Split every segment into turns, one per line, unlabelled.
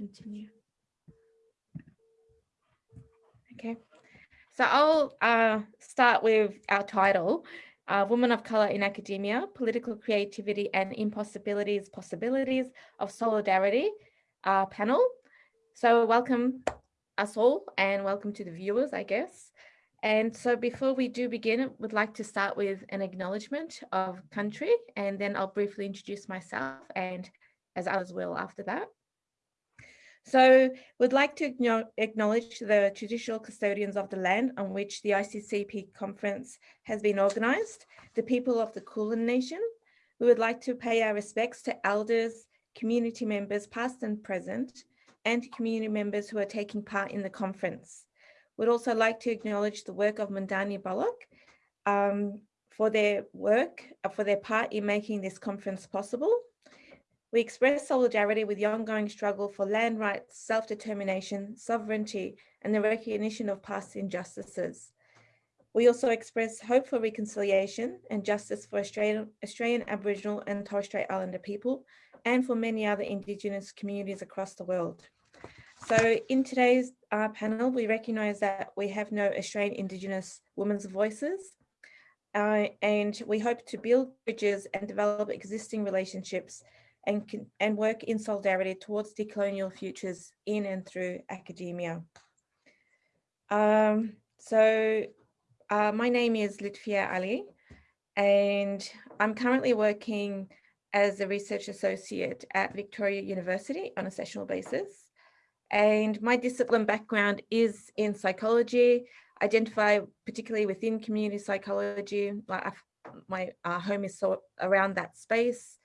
continue. Okay, so I'll uh, start with our title, uh, Women of Colour in Academia, Political Creativity and Impossibilities, Possibilities of Solidarity uh, panel. So welcome us all and welcome to the viewers, I guess. And so before we do begin, we'd like to start with an acknowledgement of country, and then I'll briefly introduce myself and as others will after that. So we'd like to acknowledge the traditional custodians of the land on which the ICCP conference has been organised, the people of the Kulin Nation. We would like to pay our respects to elders, community members past and present, and community members who are taking part in the conference. We'd also like to acknowledge the work of Mandani Bullock um, for their work, uh, for their part in making this conference possible we express solidarity with the ongoing struggle for land rights, self-determination, sovereignty, and the recognition of past injustices. We also express hope for reconciliation and justice for Australian, Australian Aboriginal and Torres Strait Islander people and for many other Indigenous communities across the world. So in today's uh, panel, we recognise that we have no Australian Indigenous women's voices uh, and we hope to build bridges and develop existing relationships and, and work in solidarity towards decolonial futures in and through academia. Um, so uh, my name is Lutfiye Ali, and I'm currently working as a research associate at Victoria University on a sessional basis. And my discipline background is in psychology, identify particularly within community psychology. Like My uh, home is so around that space.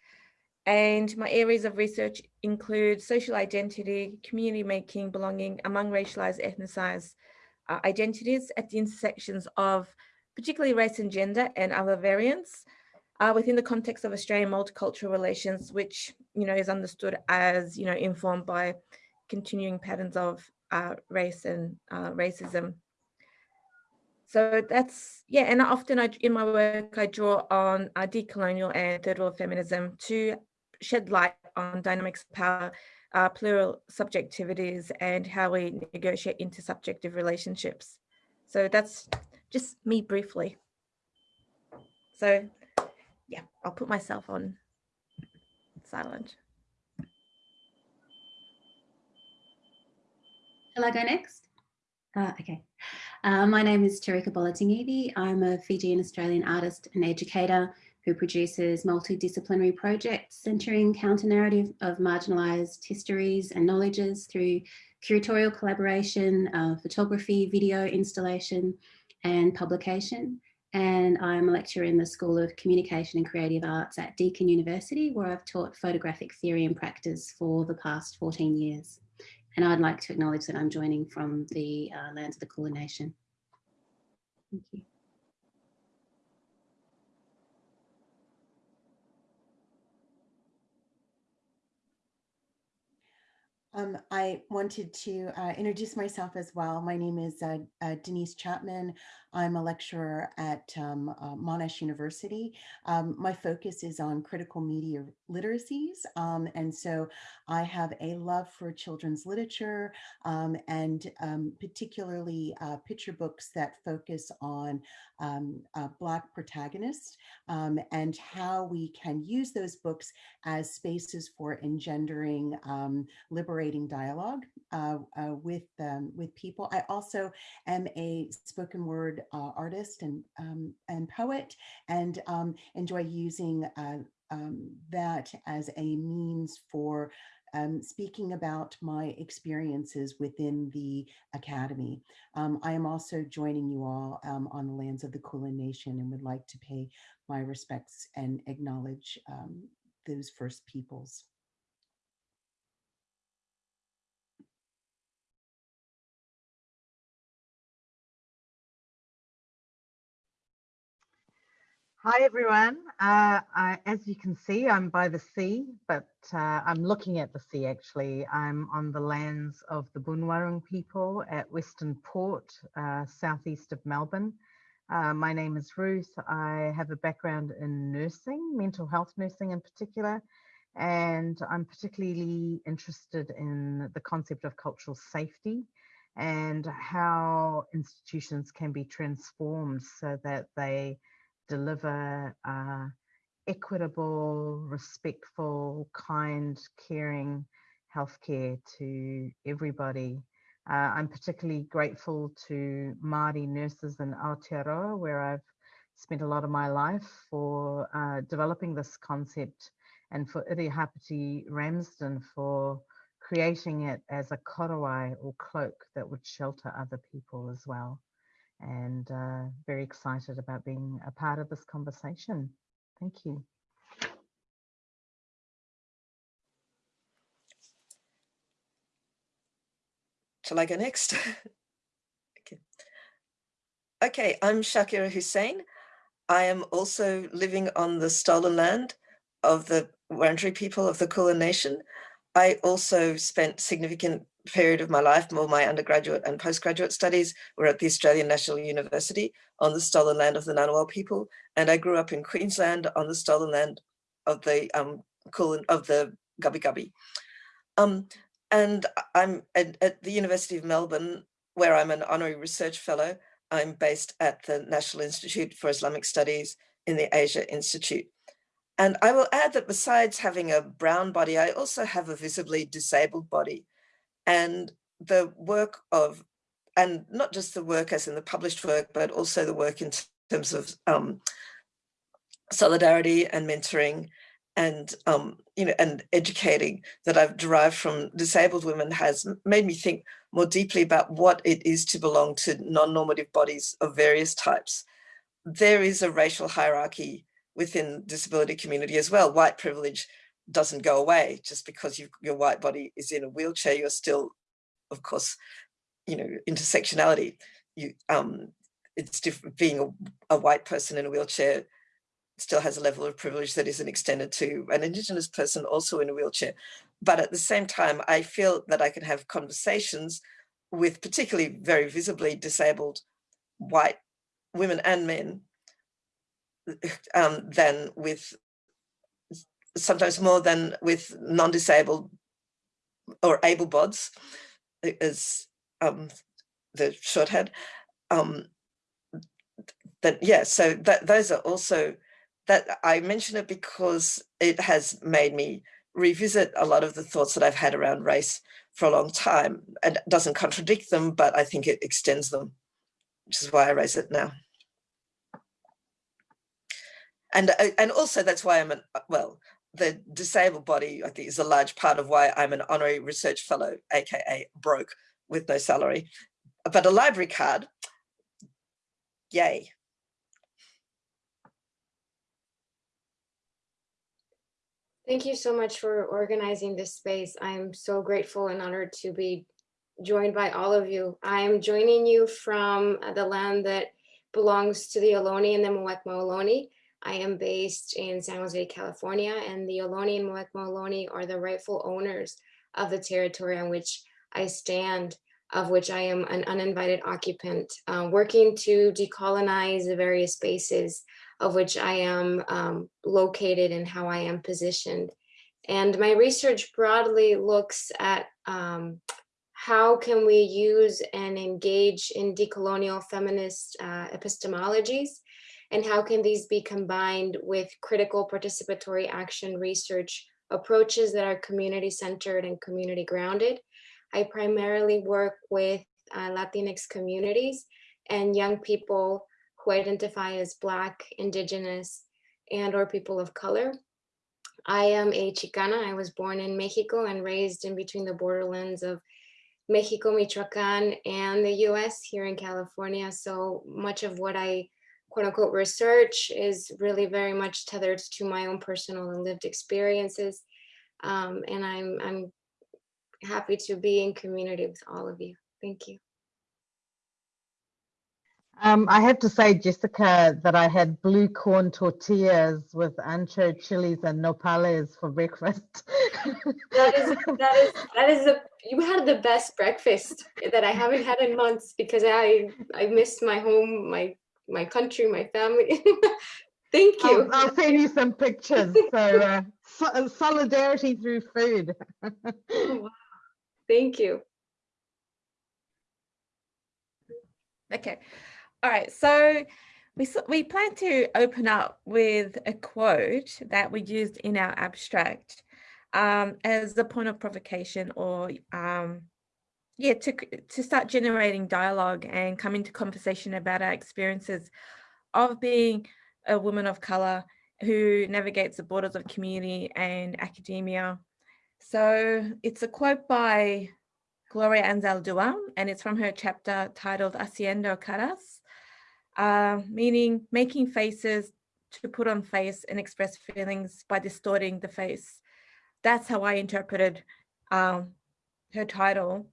And my areas of research include social identity, community making, belonging among racialized, ethnicized uh, identities at the intersections of particularly race and gender and other variants uh, within the context of Australian multicultural relations, which, you know, is understood as, you know, informed by continuing patterns of uh, race and uh, racism. So that's, yeah, and often I, in my work, I draw on uh, decolonial and third world feminism to shed light on dynamics of power, uh, plural subjectivities, and how we negotiate intersubjective relationships. So that's just me briefly. So yeah, I'll put myself on silent.
Shall I go next? Uh, okay. Uh, my name is Torika Bolatagici. I'm a Fijian Australian artist and educator who produces multidisciplinary projects centering counter-narrative of marginalised histories and knowledges through curatorial collaboration, uh, photography, video installation and publication. And I'm a lecturer in the School of Communication and Creative Arts at Deakin University, where I've taught photographic theory and practice for the past 14 years. And I'd like to acknowledge that I'm joining from the uh, lands of the Kulin Nation. Thank you.
Um, I wanted to uh, introduce myself as well. My name is uh, uh, Denise Chapman. I'm a lecturer at um, uh, Monash University. Um, my focus is on critical media literacies. Um, and so I have a love for children's literature um, and um, particularly uh, picture books that focus on uh, Black protagonists and how we can use those books as spaces for engendering liberating dialogue uh, uh, with, with people. I also am a spoken word uh, artist and um, and poet, and um, enjoy using uh, um, that as a means for um, speaking about my experiences within the Academy. Um, I am also joining you all on the lands of the Kulin Nation and would like to pay my respects and acknowledge those first peoples.
Hi everyone. Uh, I, as you can see, I'm by the sea, but uh, I'm looking at the sea actually. I'm on the lands of the Boonwurrung people at Western Port, uh, southeast of Melbourne. Uh, my name is Ruth. I have a background in nursing, mental health nursing in particular, and I'm particularly interested in the concept of cultural safety and how institutions can be transformed so that they deliver uh, equitable, respectful, kind, caring healthcare to everybody. Uh, I'm particularly grateful to Māori nurses in Aotearoa, where I've spent a lot of my life for uh, developing this concept and for Irihapeti Ramsden for creating it as a korowai or cloak that would shelter other people as well. And uh, very excited about being a part of this conversation. Thank you.
Shall I go next? okay. okay, I'm Shakira Hussein. I am also living on the stolen land of the Wurundjeri people of the Kulin Nation. I also spent significant period of my life, more my undergraduate and postgraduate studies were at the Australian National University on the stolen land of the Ngunnawal people. And I grew up in Queensland on the stolen land of the um, Kulin, of the Gubbi Gubbi. Um, and I'm at, at the University of Melbourne, where I'm an honorary research fellow. I'm based at the National Institute for Islamic Studies in the Asia Institute. And I will add that besides having a brown body, I also have a visibly disabled body. And the work of, and not just the work as in the published work, but also the work in terms of um, solidarity and mentoring and um, you know and educating that I've derived from disabled women has made me think more deeply about what it is to belong to non-normative bodies of various types. There is a racial hierarchy within disability community as well. White privilege doesn't go away just because you, your white body is in a wheelchair. You're still, of course, you know, intersectionality. You, um, it's different being a, a white person in a wheelchair still has a level of privilege that isn't extended to an Indigenous person also in a wheelchair. But at the same time, I feel that I can have conversations with particularly very visibly disabled white women and men um, than with sometimes more than with non-disabled or able bods as um, the shorthand. Um, that yeah, so that those are also that I mention it because it has made me revisit a lot of the thoughts that I've had around race for a long time and doesn't contradict them, but I think it extends them, which is why I raise it now and uh, and also that's why I'm an uh, well the disabled body I think is a large part of why I'm an honorary research fellow aka broke with no salary but a library card yay
Thank you so much for organizing this space. I'm so grateful and honored to be joined by all of you. I'm joining you from the land that belongs to the Ohlone and the Muwekma Ohlone. I am based in San Jose, California, and the Ohlone and Muwekma Ohlone are the rightful owners of the territory on which I stand, of which I am an uninvited occupant, uh, working to decolonize the various spaces of which I am um, located and how I am positioned. And my research broadly looks at um, how can we use and engage in decolonial feminist uh, epistemologies and how can these be combined with critical participatory action research approaches that are community centered and community grounded. I primarily work with uh, Latinx communities and young people who identify as Black, Indigenous, and or people of color. I am a Chicana. I was born in Mexico and raised in between the borderlands of Mexico, Michoacan, and the US here in California. So much of what I quote unquote research is really very much tethered to my own personal and lived experiences. Um, and I'm, I'm happy to be in community with all of you. Thank you.
Um, I have to say, Jessica, that I had blue corn tortillas with ancho chilies and nopales for breakfast.
that is that is that is a you had the best breakfast that I haven't had in months because I I missed my home, my my country, my family. Thank you.
I'll, I'll, send you some pictures. So uh, so solidarity through food.
Thank you.
Okay. All right. So we, we plan to open up with a quote that we used in our abstract um, as a point of provocation or um, yeah, to, to start generating dialogue and come into conversation about our experiences of being a woman of color who navigates the borders of community and academia. So it's a quote by Gloria Anzaldúa, and it's from her chapter titled Haciendo Caras, uh, meaning making faces to put on face and express feelings by distorting the face. That's how I interpreted um, her title.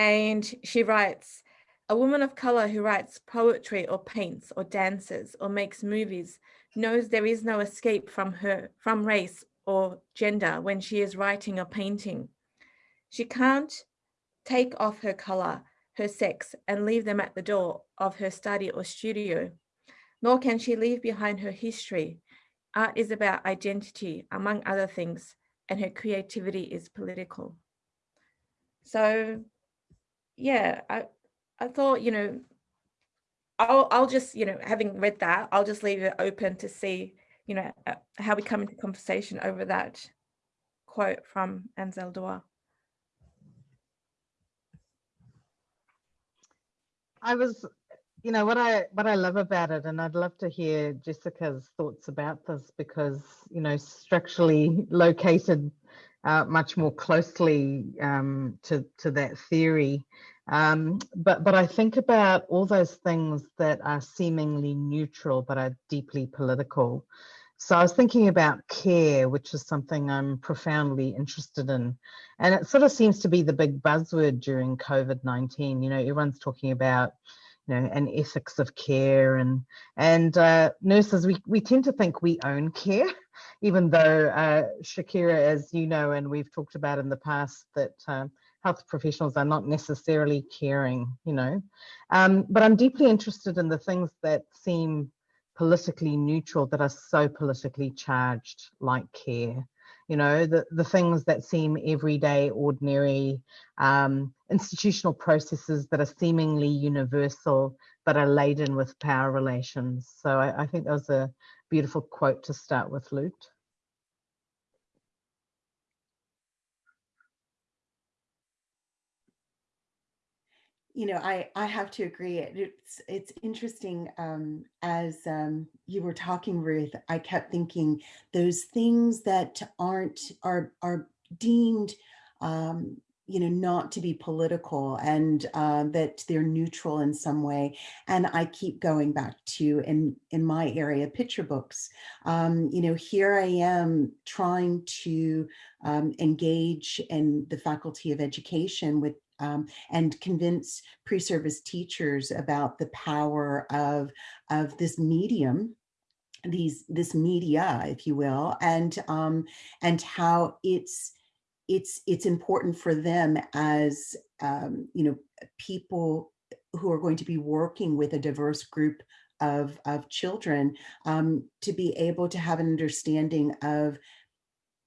And she writes, a woman of color who writes poetry or paints or dances or makes movies knows there is no escape from her, from race or gender when she is writing or painting. She can't take off her color, her sex, and leave them at the door of her study or studio, nor can she leave behind her history. Art is about identity, among other things, and her creativity is political. So yeah, I, I thought, you know, I'll, I'll just, you know, having read that, I'll just leave it open to see, you know, uh, how we come into conversation over that quote from Anzaldúa.
I was, you know, what I what I love about it, and I'd love to hear Jessica's thoughts about this because, you know, structurally located uh, much more closely um, to to that theory. Um, but but I think about all those things that are seemingly neutral but are deeply political. So I was thinking about care, which is something I'm profoundly interested in. And it sort of seems to be the big buzzword during COVID-19. You know, everyone's talking about, know, an ethics of care and and uh, nurses, we, we tend to think we own care, even though uh, Shakira, as you know, and we've talked about in the past, that um, health professionals are not necessarily caring, you know. Um, but I'm deeply interested in the things that seem politically neutral that are so politically charged, like care. You know, the, the things that seem everyday, ordinary, um, institutional processes that are seemingly universal, but are laden with power relations. So I, I think that was a beautiful quote to start with, Lute.
you know, I, I have to agree. It's it's interesting. Um, as um, you were talking, Ruth, I kept thinking those things that aren't are are deemed, um, you know, not to be political and uh, that they're neutral in some way. And I keep going back to in in my area, picture books. Um, you know, here I am trying to um, engage in the Faculty of Education with um, and convince pre-service teachers about the power of, of this medium these this media if you will and um and how it's it's it's important for them as um you know people who are going to be working with a diverse group of of children um to be able to have an understanding of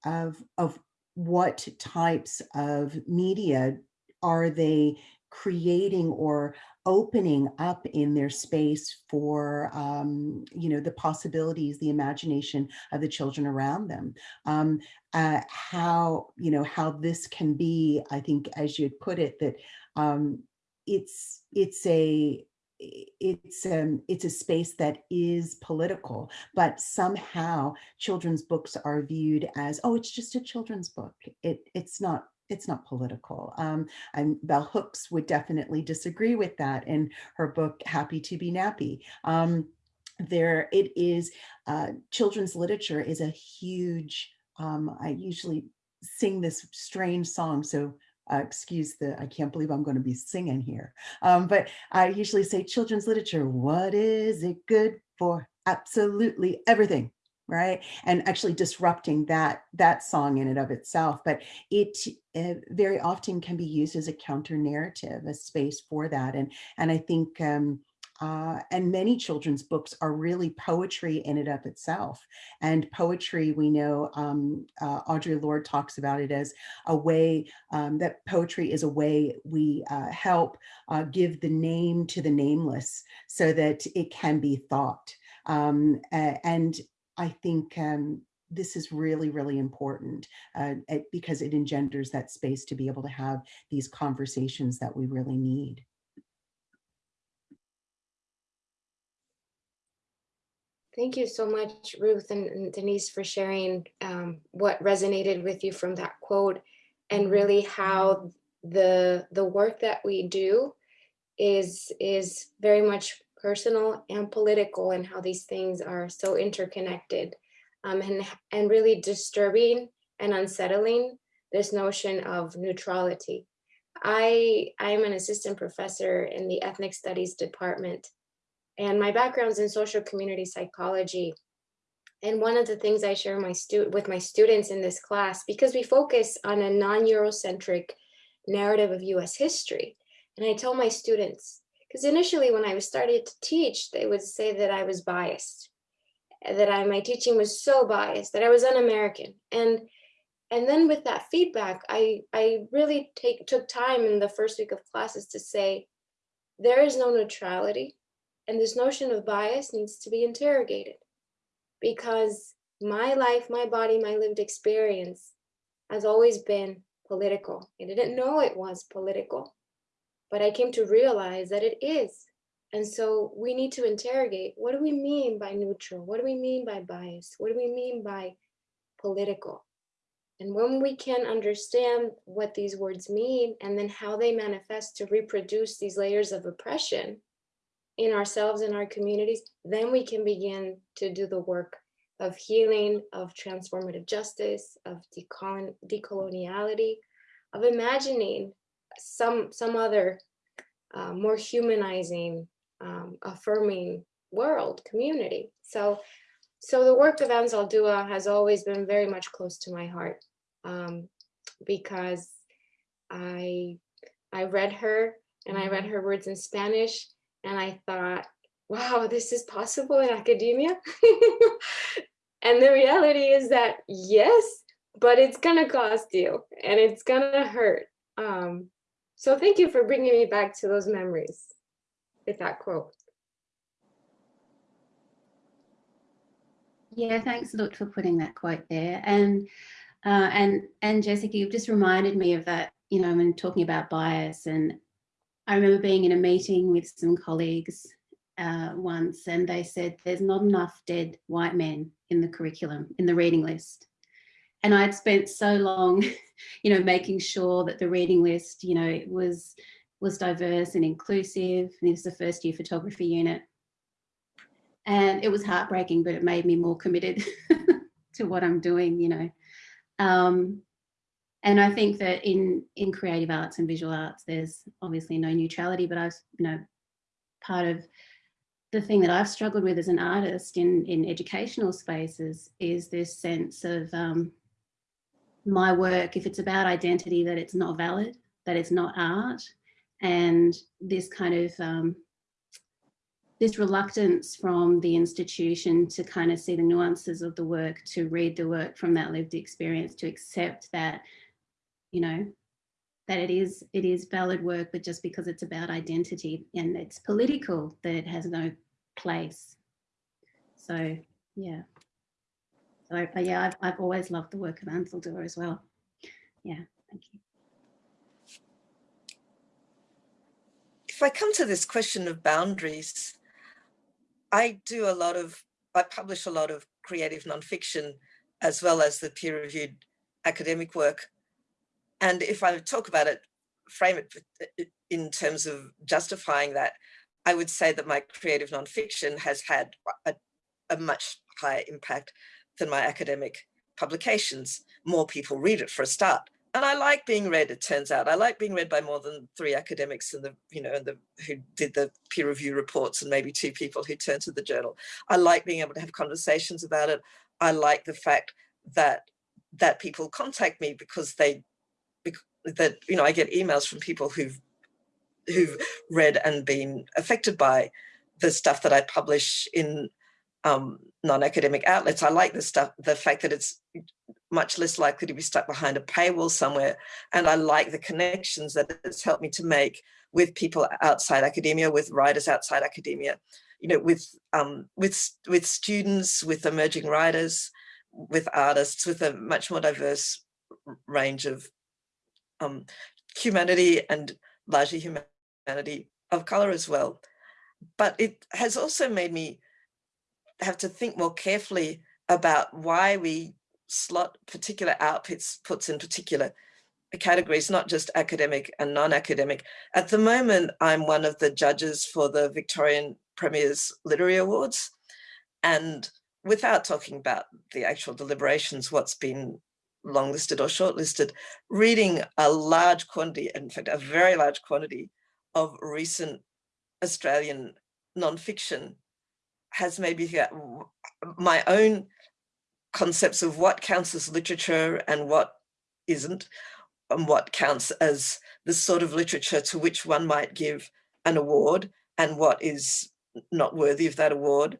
of of what types of media are they creating or opening up in their space for um, you know the possibilities the imagination of the children around them. Um, uh, how you know how this can be I think as you put it that um, it's it's a it's um it's a space that is political but somehow children's books are viewed as oh it's just a children's book. It it's not it's not political. Um, and Bell Hooks would definitely disagree with that in her book, Happy to be Nappy. Um, there it is, uh, children's literature is a huge, um, I usually sing this strange song, so uh, excuse the, I can't believe I'm going to be singing here. Um, but I usually say children's literature, what is it good for? Absolutely everything right and actually disrupting that that song in and of itself but it uh, very often can be used as a counter narrative a space for that and and i think um uh, and many children's books are really poetry in and of itself. And poetry, we know um, uh, Audre Lorde talks about it as a way um, that poetry is a way we uh, help uh, give the name to the nameless so that it can be thought. Um, and I think um, this is really, really important uh, because it engenders that space to be able to have these conversations that we really need.
Thank you so much, Ruth and, and Denise, for sharing um, what resonated with you from that quote and really how the the work that we do is is very much personal and political and how these things are so interconnected um, and, and really disturbing and unsettling this notion of neutrality. I, I'm an assistant professor in the ethnic studies department and my background's in social community psychology. And one of the things I share my with my students in this class, because we focus on a non-Eurocentric narrative of US history. And I tell my students, because initially when I was started to teach, they would say that I was biased, that I, my teaching was so biased, that I was un-American. And and then with that feedback, I, I really take took time in the first week of classes to say, there is no neutrality and this notion of bias needs to be interrogated because my life, my body, my lived experience has always been political. I didn't know it was political, but I came to realize that it is. And so we need to interrogate, what do we mean by neutral? What do we mean by bias? What do we mean by political? And when we can understand what these words mean and then how they manifest to reproduce these layers of oppression, in ourselves and our communities, then we can begin to do the work of healing, of transformative justice, of decolon decoloniality, of imagining some, some other uh, more humanizing, um, affirming world, community. So, so the work of Anzaldúa has always been very much close to my heart um, because I, I read her and I read mm-hmm. her words in Spanish and I thought, wow, this is possible in academia. and the reality is that yes, but it's gonna cost you and it's gonna hurt. Um, so thank you for bringing me back to those memories with that quote.
Yeah, thanks, Lut, for putting that quote there. And uh, and and Jessica, you've just reminded me of that. You know, when talking about bias, and I remember being in a meeting with some colleagues uh, once and they said there's not enough dead white men in the curriculum, in the reading list. And I'd spent so long, you know, making sure that the reading list, you know, it was was diverse and inclusive. And this is the first year photography unit. And it was heartbreaking, but it made me more committed to what I'm doing, you know. Um, and I think that in, in creative arts and visual arts, there's obviously no neutrality, but I've, you know, part of the thing that I've struggled with as an artist in, in educational spaces is this sense of um, my work, if it's about identity, that it's not valid, that it's not art, and this kind of um, this reluctance from the institution to kind of see the nuances of the work, to read the work from that lived experience, to accept that you know, that it is it is valid work, but just because it's about identity and it's political, that it has no place. So yeah. So yeah, I've, I've always loved the work of Anzaldúa as well. Yeah, thank you.
If I come to this question of boundaries, I do a lot of, I publish a lot of creative nonfiction as well as the peer-reviewed academic work. And if I talk about it, frame it in terms of justifying that, I would say that my creative nonfiction has had a, a much higher impact than my academic publications. More people read it for a start. And I like being read, it turns out. I like being read by more than three academics in the, you know, in the, who did the peer review reports and maybe two people who turned to the journal. I like being able to have conversations about it. I like the fact that that people contact me because they that, you know, I get emails from people who've who've read and been affected by the stuff that I publish in um, non-academic outlets. I like the stuff, the fact that it's much less likely to be stuck behind a paywall somewhere. And I like the connections that it's helped me to make with people outside academia, with writers outside academia, you know, with um, with with students, with emerging writers, with artists, with a much more diverse range of um, humanity and largely humanity of color as well. But it has also made me have to think more carefully about why we slot particular outputs puts in particular categories, not just academic and non-academic. At the moment, I'm one of the judges for the Victorian Premier's Literary Awards. And without talking about the actual deliberations, what's been longlisted or shortlisted, reading a large quantity, in fact, a very large quantity of recent Australian nonfiction has maybe my own concepts of what counts as literature and what isn't, and what counts as the sort of literature to which one might give an award and what is not worthy of that award.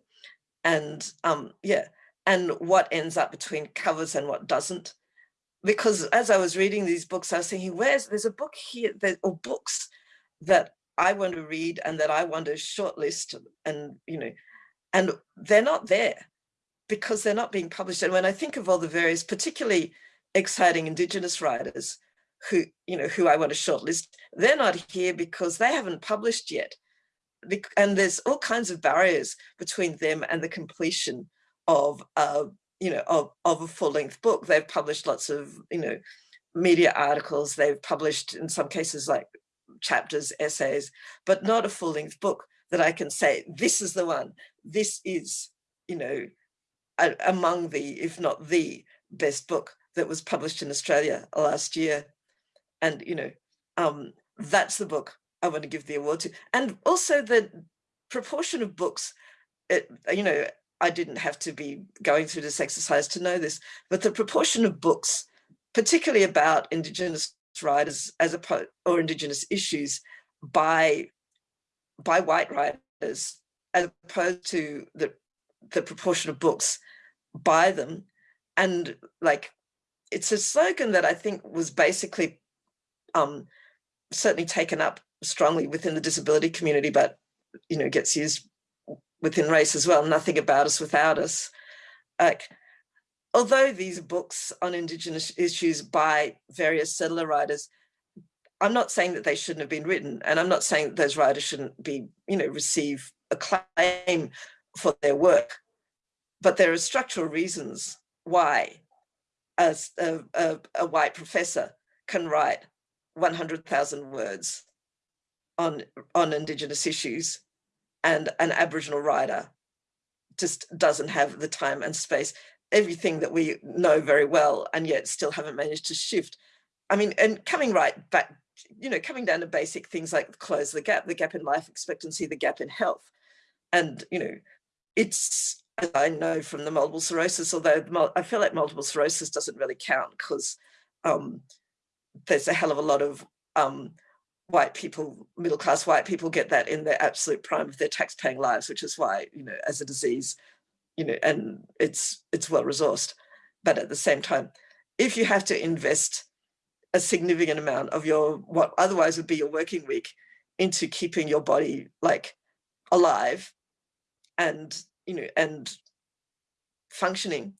And um, yeah, and what ends up between covers and what doesn't. Because as I was reading these books, I was thinking, where's, there's a book here, there, or books that I want to read and that I want to shortlist and, you know, and they're not there because they're not being published. And when I think of all the various particularly exciting Indigenous writers who, you know, who I want to shortlist, they're not here because they haven't published yet. And there's all kinds of barriers between them and the completion of, uh, you know, of, of a full length book. They've published lots of, you know, media articles. They've published in some cases like chapters, essays, but not a full length book that I can say, this is the one, this is, you know, a, among the, if not the best book that was published in Australia last year. And, you know, um, that's the book I want to give the award to. And also the proportion of books, it, you know, I didn't have to be going through this exercise to know this, but the proportion of books, particularly about Indigenous writers as opposed or Indigenous issues by by white writers as opposed to the the proportion of books by them and like it's a slogan that I think was basically um, certainly taken up strongly within the disability community, but you know gets used within race as well. Nothing about us without us. Like, although these books on Indigenous issues by various settler writers I'm not saying that they shouldn't have been written, and I'm not saying that those writers shouldn't be, you know, receive acclaim for their work, but there are structural reasons why a, a, a white professor can write 100,000 words on, on Indigenous issues and an Aboriginal writer just doesn't have the time and space, everything that we know very well and yet still haven't managed to shift. I mean, and coming right back you know, coming down to basic things like close the gap, the gap in life expectancy, the gap in health. And, you know, it's, as I know from the multiple sclerosis, although I feel like multiple sclerosis doesn't really count because um, there's a hell of a lot of um, white people, middle class white people get that in their absolute prime of their tax paying lives, which is why, you know, as a disease, you know, and it's, it's well resourced. But at the same time, if you have to invest a significant amount of your what otherwise would be your working week into keeping your body like alive and you know and functioning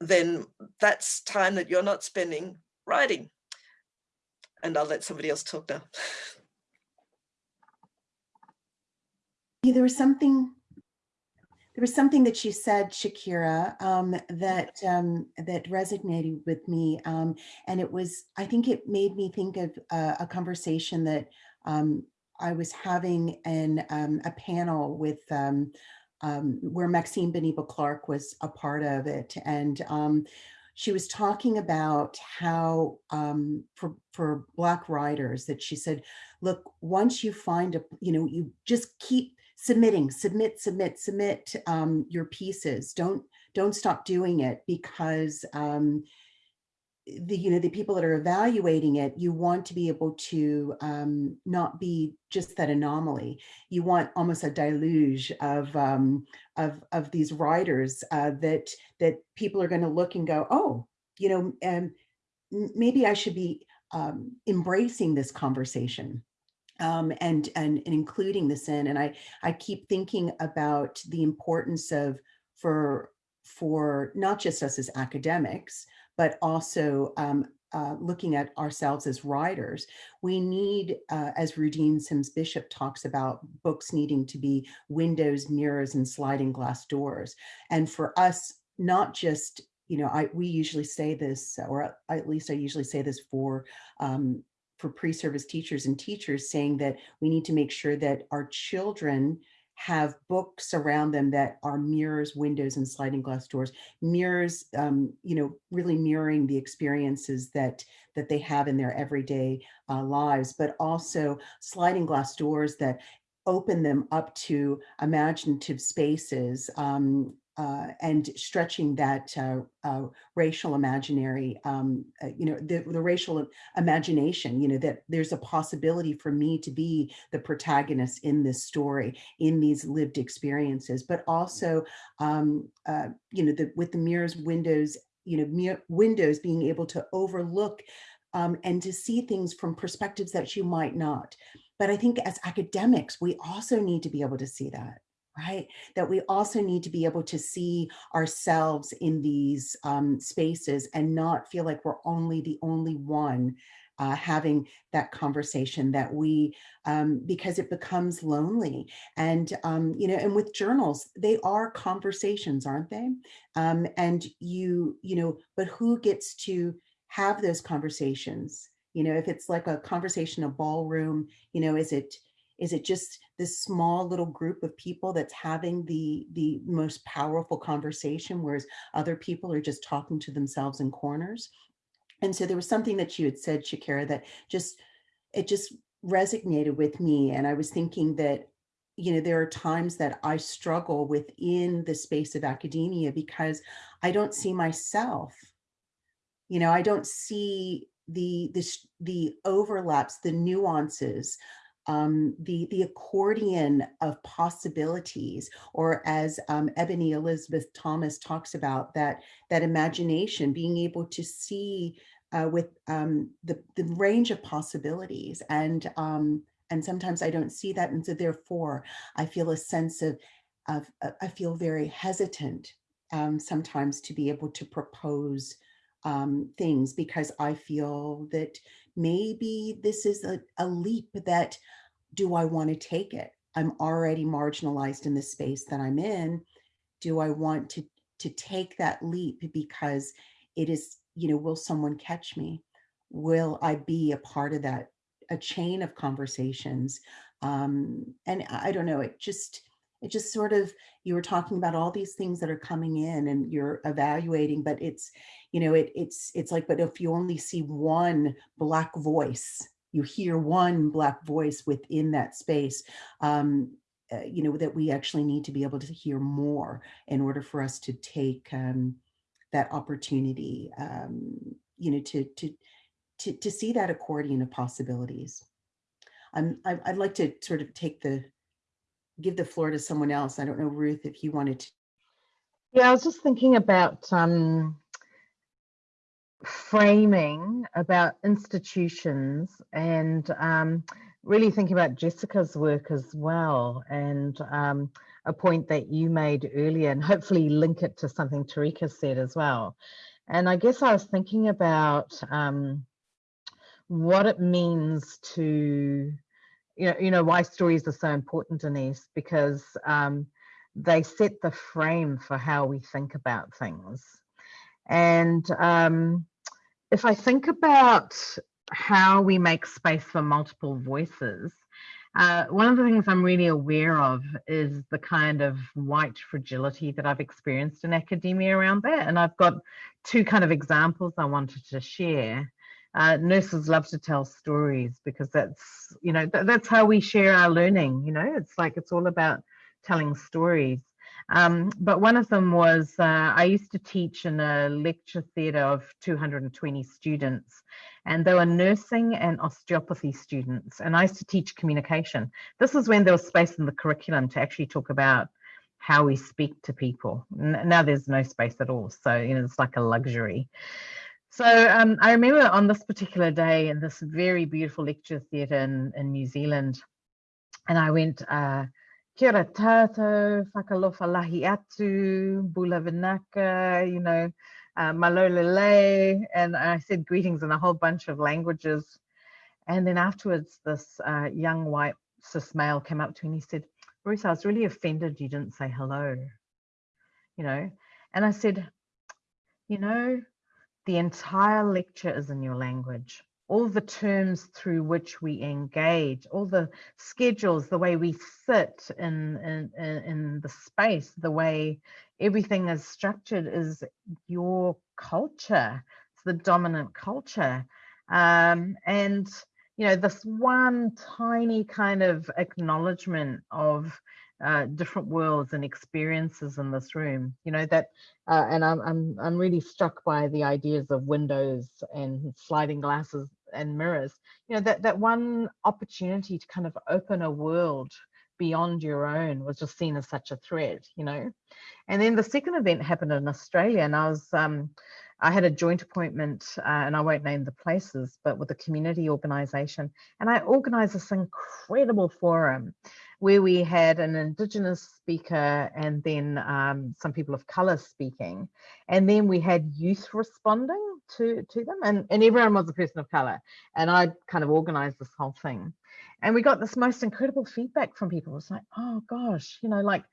then that's time that you're not spending writing. And i'll let somebody else talk now.
There was something there was something that she said, Shakira, um, that um, that resonated with me, um, and it was. I think it made me think of uh, a conversation that um, I was having in um, a panel with um, where Maxine Beneba Clarke was a part of it, and she was talking about how for for Black writers that she said, look, once you find a, you know, you just keep submitting, submit, submit, submit um, your pieces. Don't don't stop doing it because um, the you know the people that are evaluating it you want to be able to um, not be just that anomaly you want almost a deluge of um, of of these writers uh, that that people are going to look and go oh you know and maybe i should be um, embracing this conversation um, and, and and including this in and i i keep thinking about the importance of for for not just us as academics but also um, uh, looking at ourselves as writers, we need, uh, as Rudine Sims Bishop talks about, books needing to be windows, mirrors, and sliding glass doors. And for us, not just, you know, I we usually say this, or at least I usually say this for um, for pre-service teachers and teachers, saying that we need to make sure that our children have books around them that are mirrors, windows, and sliding glass doors. Mirrors, um, you know, really mirroring the experiences that that they have in their everyday uh, lives, but also sliding glass doors that open them up to imaginative spaces um, uh, and stretching that uh, uh, racial imaginary, um, uh, you know, the, the, racial imagination, you know, that there's a possibility for me to be the protagonist in this story, in these lived experiences, but also, um, uh, you know, the, with the mirrors, windows, you know, mirror, windows being able to overlook um, and to see things from perspectives that you might not. But I think as academics, we also need to be able to see that right? That we also need to be able to see ourselves in these um, spaces and not feel like we're only the only one uh, having that conversation that we, um, because it becomes lonely. And, um, you know, and with journals, they are conversations, aren't they? Um, and you, you know, but who gets to have those conversations? You know, if it's like a conversation, a ballroom, you know, is it, is it just this small little group of people that's having the the most powerful conversation, whereas other people are just talking to themselves in corners? And so there was something that you had said, Shakira, that just it just resonated with me. And I was thinking that you know, there are times that I struggle within the space of academia because I don't see myself. You know, I don't see the the the overlaps, the nuances um, the, the accordion of possibilities, or as um, Ebony Elizabeth Thomas talks about, that, that imagination, being able to see uh, with um, the, the range of possibilities. And, um, and sometimes I don't see that. And so therefore, I feel a sense of, of uh, I feel very hesitant um, sometimes to be able to propose um, things because I feel that maybe this is a, a leap that do I want to take it? I'm already marginalized in the space that I'm in. Do I want to, to take that leap because it is, you know, will someone catch me? Will I be a part of that, a chain of conversations? Um, and I don't know, it just, it just sort of, you were talking about all these things that are coming in and you're evaluating, but it's, you know, it, it's, it's like, but if you only see one black voice, you hear one black voice within that space, um, uh, you know, that we actually need to be able to hear more in order for us to take um, that opportunity, um, you know, to, to, to, to see that accordion of possibilities. I, I'd like to sort of take the, give the floor to someone else. I don't know, Ruth, if you wanted to.
Yeah, I was just thinking about um, framing about institutions and um, really thinking about Jessica's work as well and um, a point that you made earlier and hopefully link it to something Torika said as well. And I guess I was thinking about um, what it means to, you know, you know, why stories are so important, Denise, because um, they set the frame for how we think about things. And um, if I think about how we make space for multiple voices, uh, one of the things I'm really aware of is the kind of white fragility that I've experienced in academia around that. And I've got two kind of examples I wanted to share. Uh, nurses love to tell stories because that's, you know, th that's how we share our learning. You know, it's like it's all about telling stories. Um, but one of them was uh, I used to teach in a lecture theatre of 220 students, and they were nursing and osteopathy students. And I used to teach communication. This is when there was space in the curriculum to actually talk about how we speak to people. Now there's no space at all. So, you know, it's like a luxury. So um, I remember on this particular day in this very beautiful lecture theatre in, in New Zealand, and I went, uh, kia ora tātou, fakaalofa lahi atu, bula vinaka, you know, uh, malolele, and I said greetings in a whole bunch of languages. And then afterwards, this uh, young white cis male came up to me and he said, Bruce, I was really offended you didn't say hello, you know. And I said, you know, the entire lecture is in your language all the terms through which we engage, all the schedules, the way we sit in, in, in the space, the way everything is structured is your culture. It's the dominant culture. Um, and, you know, this one tiny kind of acknowledgement of uh, different worlds and experiences in this room. You know that, uh, and I'm I'm I'm really struck by the ideas of windows and sliding glasses and mirrors. You know that that one opportunity to kind of open a world beyond your own was just seen as such a threat. You know, and then the second event happened in Australia, and I was um, I had a joint appointment, uh, and I won't name the places, but with a community organisation, and I organised this incredible forum where we had an Indigenous speaker and then um, some people of colour speaking, and then we had youth responding to to them, and and everyone was a person of colour, and I kind of organised this whole thing, and we got this most incredible feedback from people. It was like, oh gosh, you know, like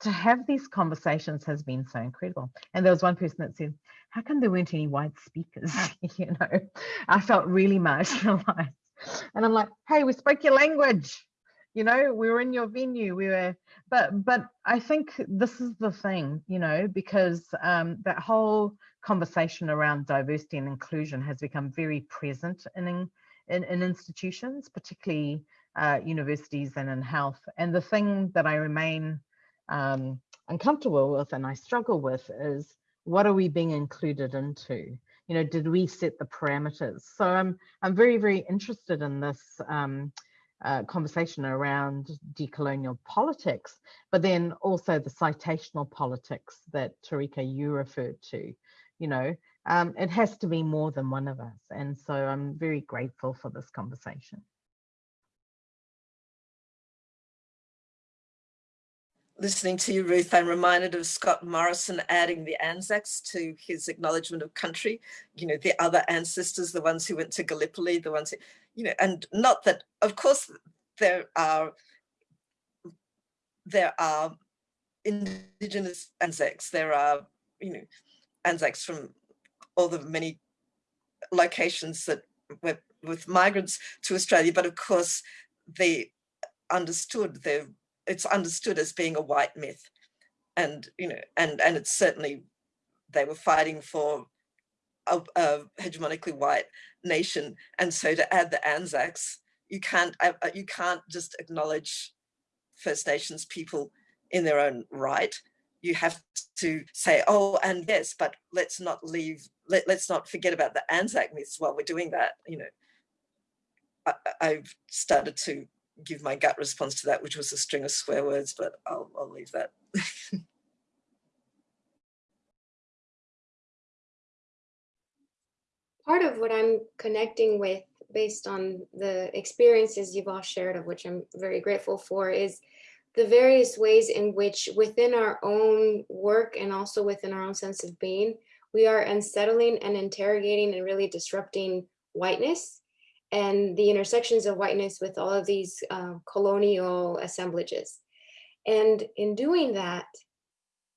to have these conversations has been so incredible. And there was one person that said, how come there weren't any white speakers? you know, I felt really marginalized. And I'm like, hey, we spoke your language. You know, we were in your venue. We were, but but I think this is the thing, you know, because um, that whole conversation around diversity and inclusion has become very present in in, in institutions, particularly uh, universities and in health. And the thing that I remain um, uncomfortable with and I struggle with is what are we being included into? You know, did we set the parameters? So I'm I'm very very interested in this um, uh, conversation around decolonial politics, but then also the citational politics that Torika you referred to. You know, um, it has to be more than one of us, and so I'm very grateful for this conversation.
Listening to you, Ruth, I'm reminded of Scott Morrison adding the Anzacs to his acknowledgement of country, you know, the other ancestors, the ones who went to Gallipoli, the ones who, you know, and not that, of course, there are, there are indigenous Anzacs, there are, you know, Anzacs from all the many locations that were with migrants to Australia, but of course, they understood their it's understood as being a white myth. And, you know, and, and it's certainly, they were fighting for a, a hegemonically white nation. And so to add the Anzacs, you can't, uh, uh, you can't just acknowledge First Nations people in their own right. You have to say, oh, and yes, but let's not leave, let, let's not forget about the Anzac myths while we're doing that. You know, I, I've started to give my gut response to that, which was a string of swear words, but I'll, I'll leave that.
Part of what I'm connecting with based on the experiences you've all shared, of which I'm very grateful for, is the various ways in which within our own work and also within our own sense of being, we are unsettling and interrogating and really disrupting whiteness and the intersections of whiteness with all of these uh, colonial assemblages. And in doing that,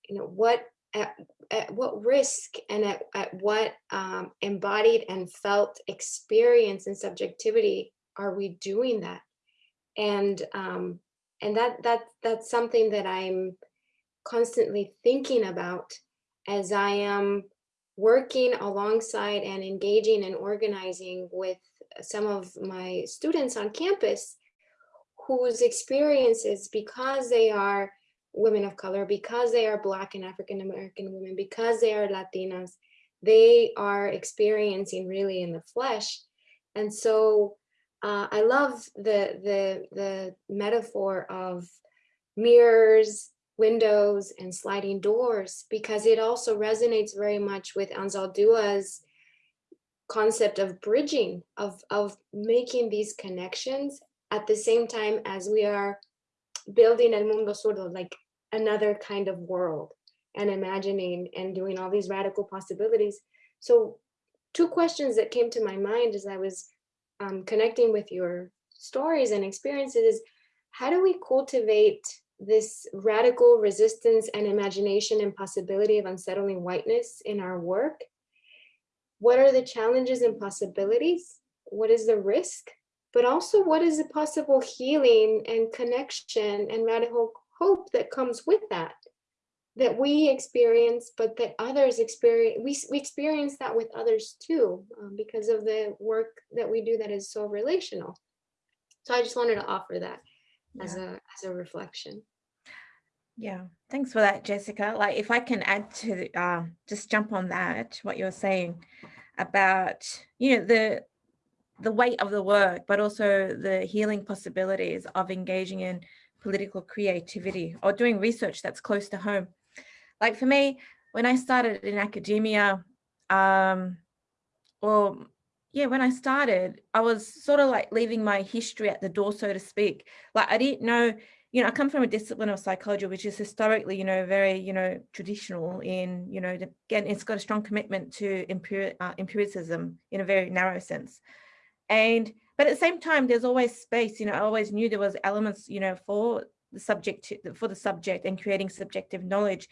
you know, what at, at what risk and at, at what um, embodied and felt experience and subjectivity are we doing that? And um, and that that that's something that I'm constantly thinking about as I am working alongside and engaging and organizing with some of my students on campus whose experiences, because they are women of color, because they are Black and African American women, because they are Latinas, they are experiencing really in the flesh. And so uh, I love the, the, the metaphor of mirrors, windows, and sliding doors, because it also resonates very much with Anzaldua's concept of bridging, of, of making these connections at the same time as we are building El Mundo Zurdo, like another kind of world and imagining and doing all these radical possibilities. So two questions that came to my mind as I was um, connecting with your stories and experiences is how do we cultivate this radical resistance and imagination and possibility of unsettling whiteness in our work? What are the challenges and possibilities? What is the risk? But also what is the possible healing and connection and radical hope that comes with that? that we experience, but that others experience, we, we experience that with others too, um, because of the work that we do that is so relational. So I just wanted to offer that yeah. as a as a reflection.
Yeah, thanks for that, Jessica. Like if I can add to uh, just jump on that, what you're saying about, you know, the the weight of the work, but also the healing possibilities of engaging in political creativity or doing research that's close to home like for me, when I started in academia, um, or yeah, when I started, I was sort of like leaving my history at the door, so to speak. Like I didn't know, you know, I come from a discipline of psychology, which is historically, you know, very, you know, traditional in, you know, again, it's got a strong commitment to uh, empiricism in a very narrow sense. And, but at the same time, there's always space, you know, I always knew there was elements, you know, for the subject, for the subject and creating subjective knowledge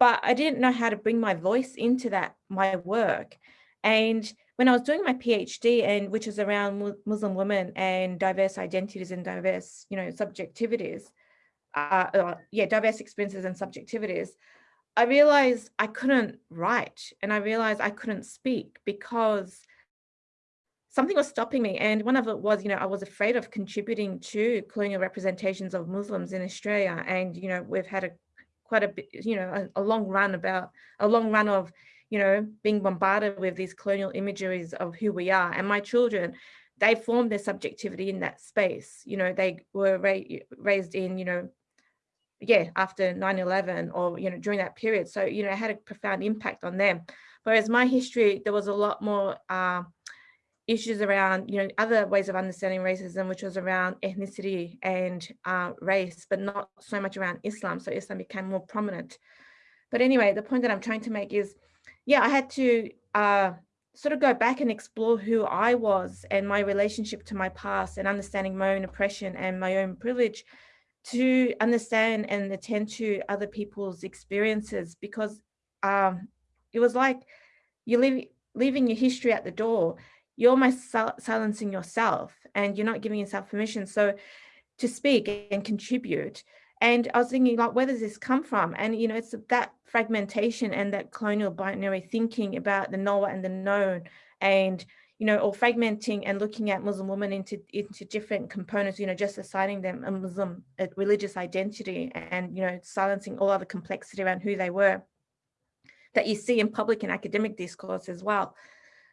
but I didn't know how to bring my voice into that, my work. And when I was doing my PhD and which is around Muslim women and diverse identities and diverse, you know, subjectivities, uh, uh, yeah, diverse experiences and subjectivities, I realized I couldn't write and I realized I couldn't speak because something was stopping me. And one of it was, you know, I was afraid of contributing to colonial representations of Muslims in Australia. And, you know, we've had a quite a bit, you know, a, a long run about a long run of, you know, being bombarded with these colonial imageries of who we are. And my children, they formed their subjectivity in that space. You know, they were ra raised in, you know, yeah, after 9-11 or, you know, during that period. So, you know, it had a profound impact on them. Whereas my history, there was a lot more uh, issues around, you know, other ways of understanding racism, which was around ethnicity and uh, race, but not so much around Islam. So Islam became more prominent. But anyway, the point that I'm trying to make is, yeah, I had to uh, sort of go back and explore who I was and my relationship to my past and understanding my own oppression and my own privilege to understand and attend to other people's experiences because um, it was like you leave, leaving your history at the door you're almost silencing yourself and you're not giving yourself permission. So to speak and contribute. And I was thinking like, where does this come from? And, you know, it's that fragmentation and that colonial binary thinking about the knower and the known and, you know, or fragmenting and looking at Muslim women into, into different components, you know, just assigning them a Muslim a religious identity and, you know, silencing all other complexity around who they were that you see in public and academic discourse as well.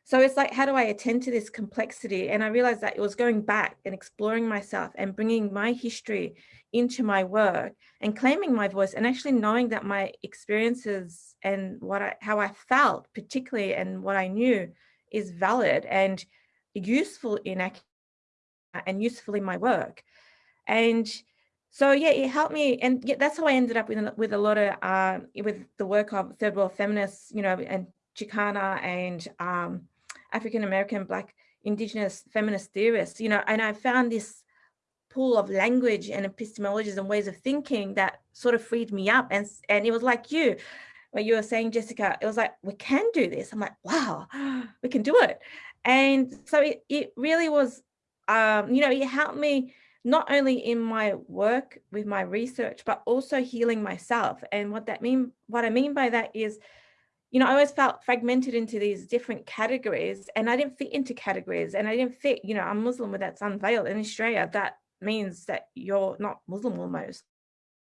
So it's like, how do I attend to this complexity? And I realized that it was going back and exploring myself and bringing my history into my work and claiming my voice and actually knowing that my experiences and what I, how I felt particularly and what I knew is valid and useful in and useful in my work. And so yeah, it helped me, and yeah, that's how I ended up with with a lot of uh, with the work of third world feminists, you know, and Chicana and um, African American, Black, Indigenous feminist theorists, you know, and I found this pool of language and epistemologies and ways of thinking that sort of freed me up. And, and it was like you, what you were saying, Jessica, it was like, we can do this. I'm like, wow, we can do it. And so it, it really was, um, you know, it helped me not only in my work with my research, but also healing myself. And what that mean, what I mean by that is, you know, I always felt fragmented into these different categories and I didn't fit into categories and I didn't fit, you know, I'm Muslim with that's unveiled in Australia. That means that you're not Muslim almost,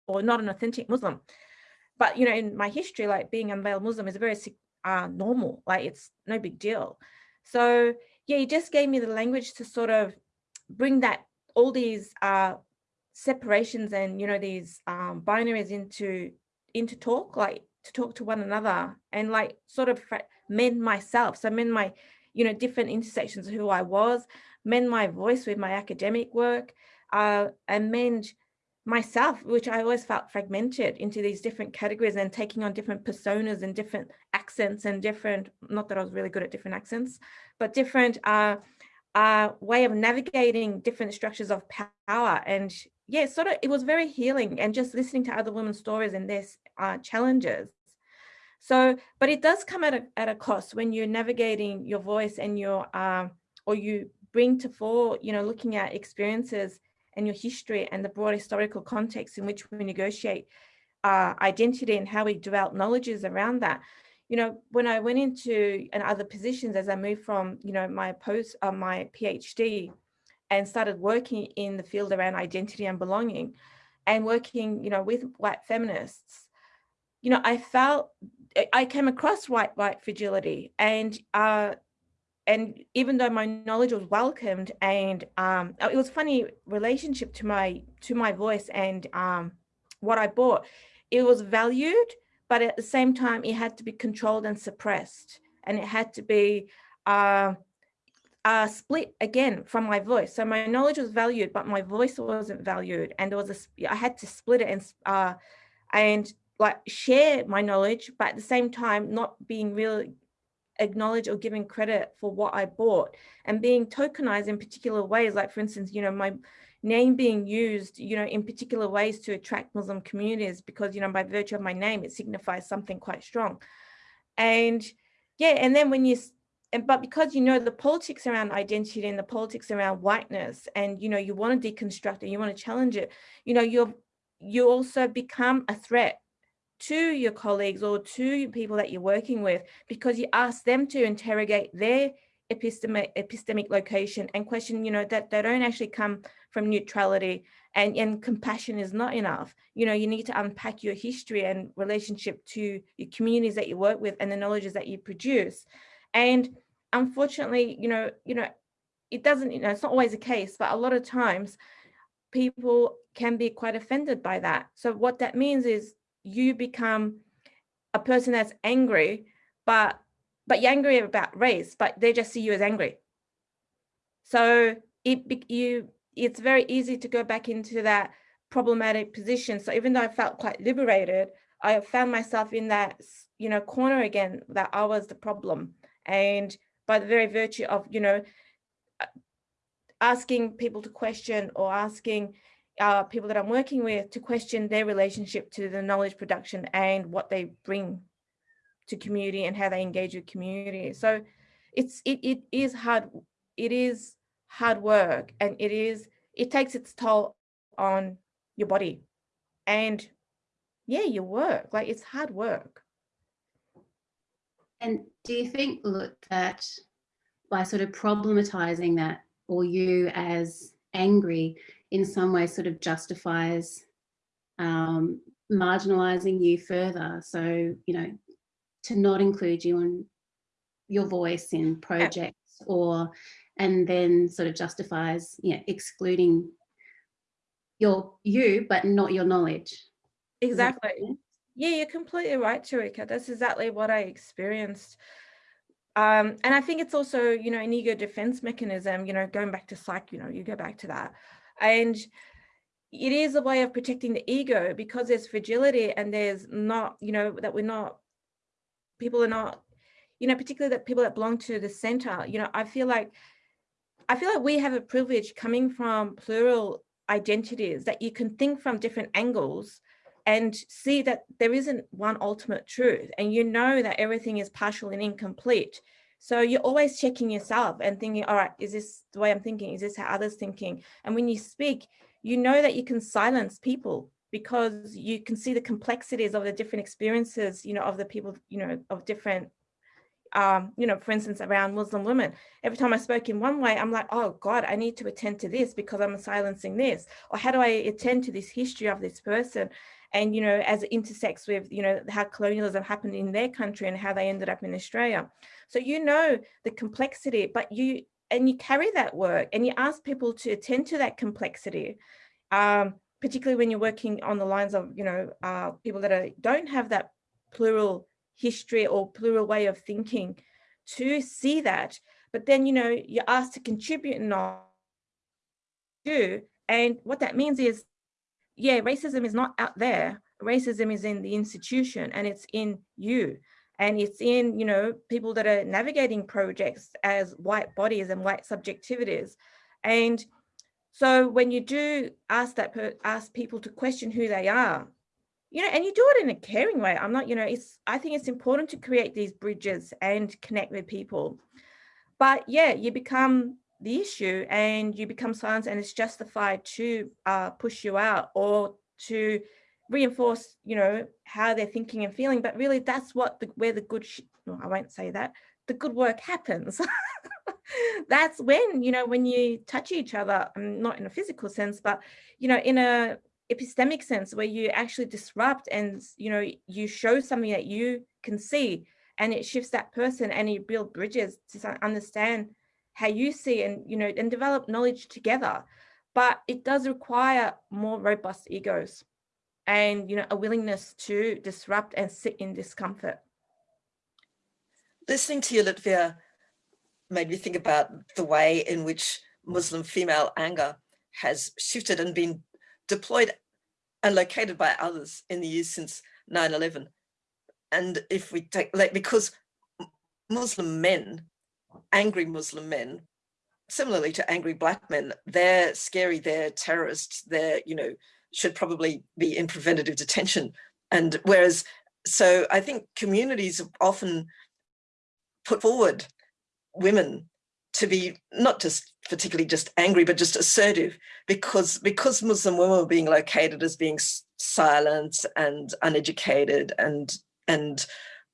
or not an authentic Muslim. But, you know, in my history, like being unveiled Muslim is very uh, normal, like it's no big deal. So yeah, he just gave me the language to sort of bring that all these uh, separations and, you know, these um, binaries into into talk, like to talk to one another and like sort of mend myself. So mend my, you know, different intersections of who I was, mend my voice with my academic work, uh, and mend myself, which I always felt fragmented into these different categories and taking on different personas and different accents and different, not that I was really good at different accents, but different uh, uh, way of navigating different structures of power. And yeah, sort of, it was very healing and just listening to other women's stories and their uh, challenges. So, but it does come at a, at a cost when you're navigating your voice and your, uh, or you bring to fore, you know, looking at experiences and your history and the broad historical context in which we negotiate uh, identity and how we develop knowledges around that. You know, when I went into and other positions as I moved from, you know, my post, uh, my PhD and started working in the field around identity and belonging and working, you know, with white feminists, you know, I felt, I came across white, white fragility and uh, and even though my knowledge was welcomed and um, it was funny relationship to my to my voice and um, what I bought, it was valued, but at the same time, it had to be controlled and suppressed. And it had to be uh, uh, split again from my voice. So my knowledge was valued, but my voice wasn't valued. And there was a, I had to split it and, uh, and like share my knowledge, but at the same time, not being really acknowledge or giving credit for what I bought and being tokenized in particular ways. Like for instance, you know, my name being used, you know, in particular ways to attract Muslim communities because, you know, by virtue of my name, it signifies something quite strong. And yeah, and then when you, and, but because you know the politics around identity and the politics around whiteness and, you know, you want to deconstruct it, you want to challenge it, you know, you're, you also become a threat to your colleagues or to people that you're working with because you ask them to interrogate their epistemic epistemic location and question you know that they don't actually come from neutrality and and compassion is not enough. You know you need to unpack your history and relationship to your communities that you work with and the knowledges that you produce. And unfortunately you know you know it doesn't you know it's not always the case but a lot of times people can be quite offended by that. So what that means is you become a person that's angry, but but you're angry about race, but they just see you as angry. So it you it's very easy to go back into that problematic position. So even though I felt quite liberated, I found myself in that you know corner again that I was the problem, and by the very virtue of you know asking people to question or asking uh, people that I'm working with to question their relationship to the knowledge production and what they bring to community and how they engage with community. So it's it it is hard it is hard work and it is it takes its toll on your body and yeah your work like it's hard work
and do you think look that by sort of problematizing that or you as angry in some way sort of justifies um, marginalizing you further. So, you know, to not include you in your voice in projects or, and then sort of justifies, you know, excluding your, you, but not your knowledge.
Exactly. Yeah, you're completely right, Torika. That's exactly what I experienced. Um, and I think it's also, you know, an ego defense mechanism, you know, going back to psych, you know, you go back to that. And it is a way of protecting the ego because there's fragility and there's not, you know, that we're not, people are not, you know, particularly that people that belong to the center, you know, I feel like, I feel like we have a privilege coming from plural identities that you can think from different angles and see that there isn't one ultimate truth. And you know that everything is partial and incomplete so you're always checking yourself and thinking, all right, is this the way I'm thinking? Is this how others thinking? And when you speak, you know that you can silence people because you can see the complexities of the different experiences, you know, of the people, you know, of different, um, you know, for instance, around Muslim women. Every time I spoke in one way, I'm like, oh God, I need to attend to this because I'm silencing this. Or how do I attend to this history of this person? And you know as it intersects with you know how colonialism happened in their country and how they ended up in Australia. So you know the complexity but you and you carry that work and you ask people to attend to that complexity um, particularly when you're working on the lines of you know uh, people that are, don't have that plural history or plural way of thinking to see that. But then you know you're asked to contribute and not do and what that means is yeah, racism is not out there. Racism is in the institution and it's in you. And it's in, you know, people that are navigating projects as white bodies and white subjectivities. And so when you do ask that, ask people to question who they are, you know, and you do it in a caring way. I'm not, you know, it's, I think it's important to create these bridges and connect with people. But yeah, you become the issue and you become silenced and it's justified to uh, push you out or to reinforce, you know, how they're thinking and feeling. But really that's what the, where the good, no, I won't say that, the good work happens. that's when, you know, when you touch each other, um, not in a physical sense, but, you know, in a epistemic sense where you actually disrupt and, you know, you show something that you can see and it shifts that person and you build bridges to understand how you see and you know and develop knowledge together. But it does require more robust egos and you know a willingness to disrupt and sit in discomfort.
Listening to you Lutfiye made me think about the way in which muslim female anger has shifted and been deployed and located by others in the years since 9-11 and if we take like because muslim men angry Muslim men, similarly to angry black men, they're scary, they're terrorists, they're, you know, should probably be in preventative detention. And whereas, so I think communities often put forward women to be not just particularly just angry, but just assertive because, because Muslim women were being located as being silent and uneducated and, and,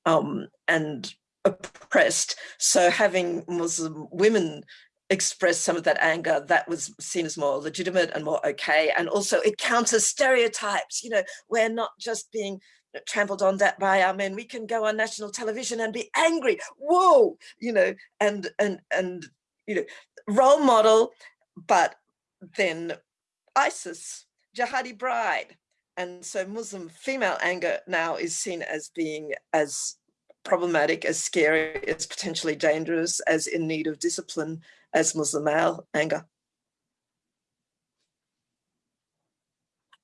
um, and oppressed. So having Muslim women express some of that anger, that was seen as more legitimate and more okay. And also it counters stereotypes, you know, we're not just being trampled on that by our men. We can go on national television and be angry. Whoa, you know, and and and you know, role model, but then ISIS, jihadi bride. And so Muslim female anger now is seen as being as problematic, as scary, as potentially dangerous, as in need of discipline as Muslim male anger.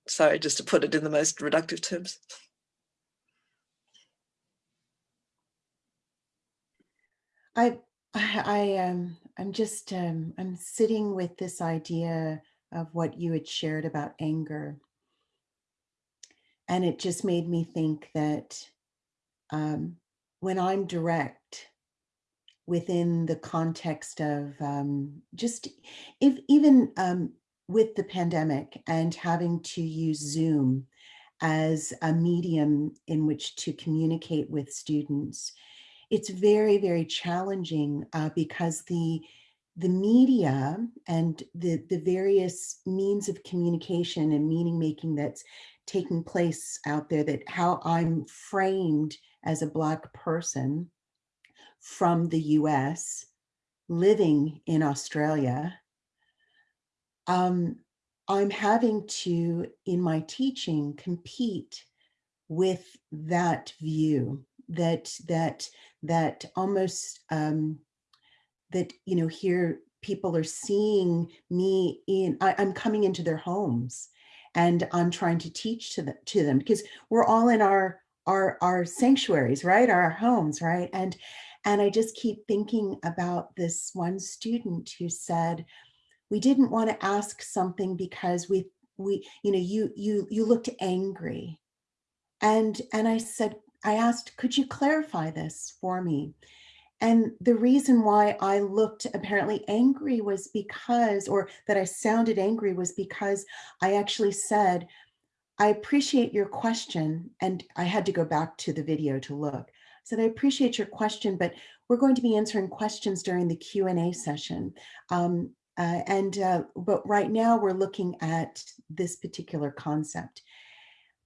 Sorry, just to put it in the most reductive terms.
I, I, um, I'm just, um, I'm sitting with this idea of what you had shared about anger. And it just made me think that um, when I'm direct within the context of um, just if even um, with the pandemic and having to use Zoom as a medium in which to communicate with students, it's very, very challenging uh, because the the media and the, the various means of communication and meaning making that's taking place out there that how I'm framed as a Black person from the US living in Australia, um, I'm having to, in my teaching, compete with that view that that that almost um, that you know here people are seeing me in I, am coming into their homes and I'm trying to teach to them to them because we're all in our our our sanctuaries, right? Our homes, right? And and I just keep thinking about this one student who said, we didn't want to ask something because we we you know you you you looked angry and and i said i asked could you clarify this for me and the reason why i looked apparently angry was because or that i sounded angry was because i actually said I appreciate your question. And I had to go back to the video to look. I said, I appreciate your question, but we're going to be answering questions during the Q&A session. Um, uh, and uh, but right now we're looking at this particular concept.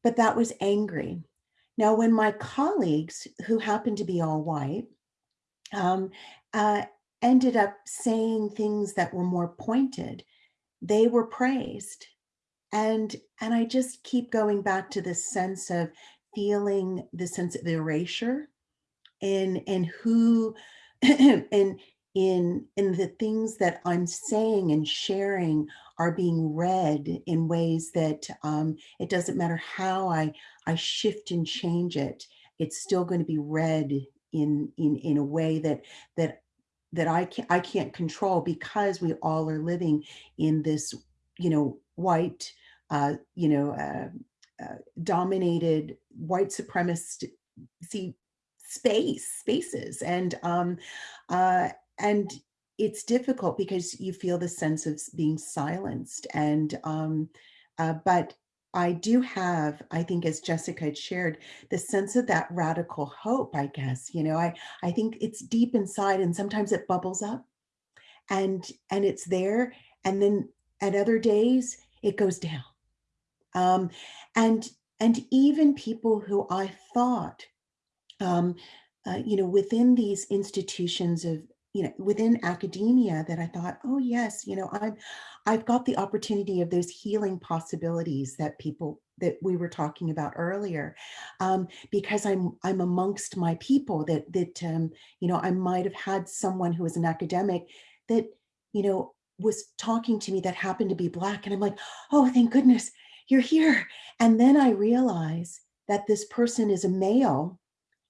but that was angry. Now, when my colleagues, who happened to be all white, um, uh, ended up saying things that were more pointed, they were praised. And, and I just keep going back to this sense of feeling the sense of erasure in, in who, in, in, in the things that I'm saying and sharing are being read in ways that um, it doesn't matter how I, I shift and change it, it's still going to be read in, in, in a way that, that that I can't I can't control because we all are living in this, you know, white, uh, you know, uh, uh, dominated white supremacist see space spaces. And um uh and it's difficult because you feel the sense of being silenced and um uh, but I do have, I think as Jessica had shared, the sense of that radical hope, I guess, you know, I, I think it's deep inside and sometimes it bubbles up and, and it's there. And then at other days it goes down. Um, and, and even people who I thought, um, uh, you know, within these institutions of you know, within academia that I thought, oh yes, you know, I've, I've got the opportunity of those healing possibilities that people that we were talking about earlier, um, because I'm I'm amongst my people that that um, you know I might have had someone who was an academic that you know was talking to me that happened to be black, and I'm like, oh, thank goodness you're here. And then I realize that this person is a male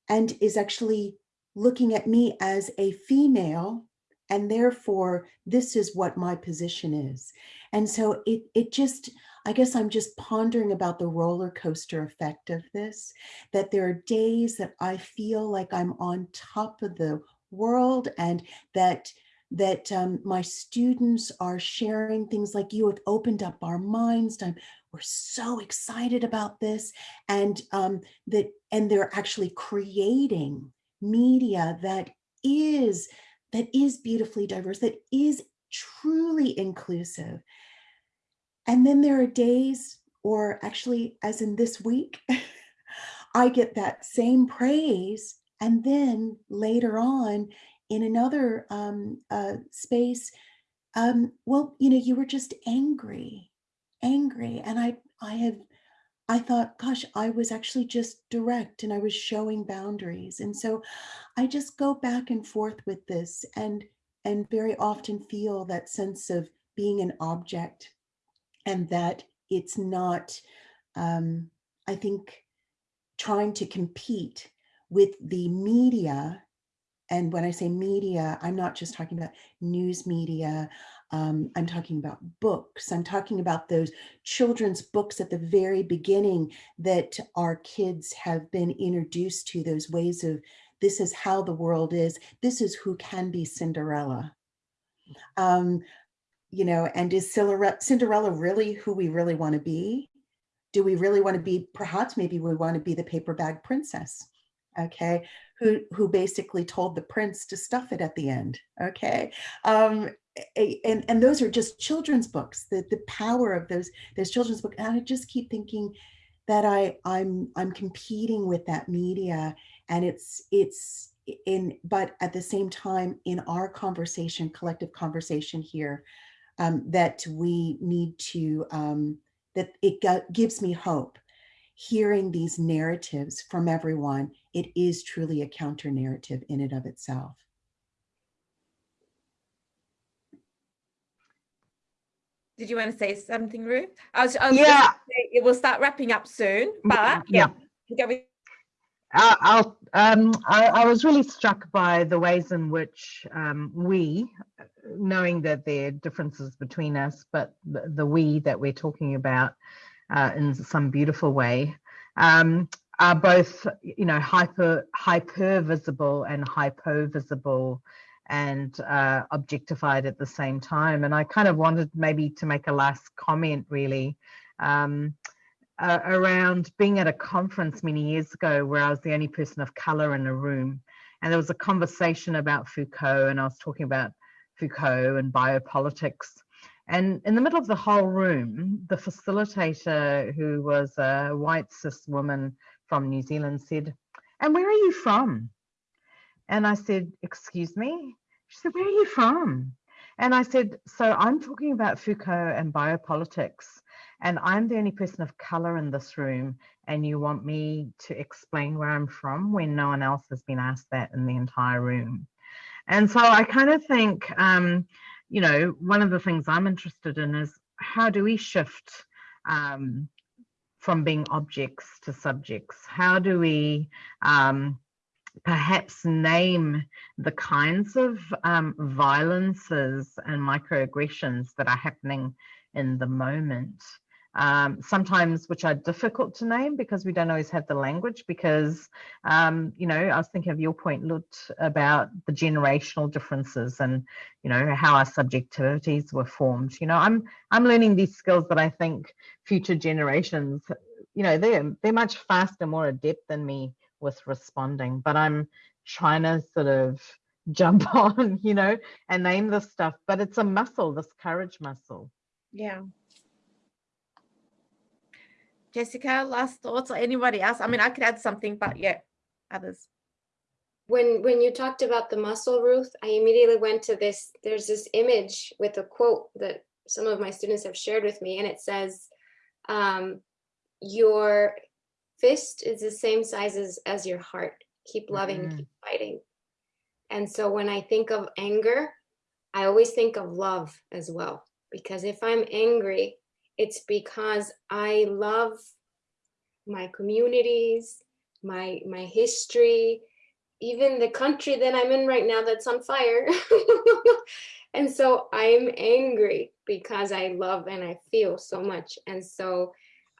and is actually looking at me as a female and therefore this is what my position is. And so it, it just, I guess I'm just pondering about the roller coaster effect of this, that there are days that I feel like I'm on top of the world and that that um, my students are sharing things like you have opened up our minds. I'm, we're so excited about this and um, that and they're actually creating media that is that is beautifully diverse, that is truly inclusive. And then there are days, or actually as in this week, I get that same praise. And then later on in another um, uh, space, um, well, you know, you were just angry, angry. And I, I have I thought, gosh, I was actually just direct and I was showing boundaries. And so I just go back and forth with this and and very often feel that sense of being an object and that it's not, um, I think, trying to compete with the media. And when I say media, I'm not just talking about news media, um, I'm talking about books. I'm talking about those children's books at the very beginning that our kids have been introduced to those ways of this is how the world is. This is who can be Cinderella. Um, you know, and is Cinderella really who we really want to be? Do we really want to be, perhaps maybe we want to be the paper bag princess, okay, who, who basically told the prince to stuff it at the end, okay? Um, and and those are just children's books the the power of those those children's books and i just keep thinking that i i'm i'm competing with that media and it's it's in but at the same time in our conversation collective conversation here um, that we need to um, that it gives me hope. Hearing these narratives from everyone it is truly a counter narrative in and of itself
Did you want to say something, Ruth? I was, I was yeah. Say, it will start wrapping up soon, mm, but yeah. yeah.
Uh, I'll, um, I, I, was really struck by the ways in which um, we, knowing that there are differences between us, but the, the we that we're talking about uh, in some beautiful way, um, are both, you know, hyper hyper visible and hypo visible and uh, objectified at the same time. And I kind of wanted maybe to make a last comment really um, uh, around being at a conference many years ago where I was the only person of color in a room. And there was a conversation about Foucault and I was talking about Foucault and biopolitics. And in the middle of the whole room, the facilitator, who was a white cis woman from New Zealand, said, And where are you from? And I said, Excuse me? She said, Where are you from? And I said, So I'm talking about Foucault and biopolitics, and I'm the only person of color in this room, and you want me to explain where I'm from when no one else has been asked that in the entire room. And so I kind of think, um, you know, one of the things I'm interested in is how do we shift um, from being objects to subjects? How do we um, perhaps name the kinds of um, violences and microaggressions that are happening in the moment? um, sometimes which are difficult to name because we don't always have the language because um, you know i was thinking of your point Lut, about the generational differences and you know how our subjectivities were formed you know i'm i'm learning these skills that i think future generations you know they're they're much faster more adept than me with responding but i'm trying to sort of jump on you know and name this stuff but it's a muscle this courage muscle
yeah Jessica, last thoughts or anybody else? I mean, I could add something, but yeah, others.
When when you talked about the muscle, Ruth, I immediately went to this. There's this image with a quote that some of my students have shared with me, and it says, um, "Your fist is the same size as, as your heart. Keep loving, mm -hmm. keep fighting." And so when I think of anger, I always think of love as well, because if I'm angry, it's because I love my communities, my my history, even the country that I'm in right now that's on fire. and so I'm angry because I love and I feel so much. And so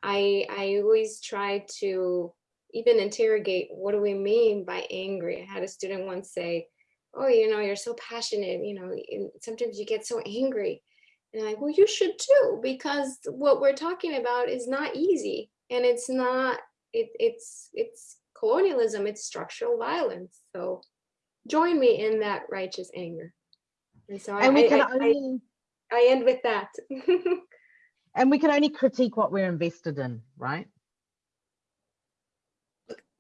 I I always try to even interrogate what do we mean by angry? I had a student once say, oh, you know, you're so passionate, you know, sometimes you get so angry. And I'm like, well, you should too, because what we're talking about is not easy. And it's not, it, it's, it's colonialism, it's structural violence. So join me in that righteous anger. And so and I, we can I, only, I, I end with that.
and we can only critique what we're invested in, right?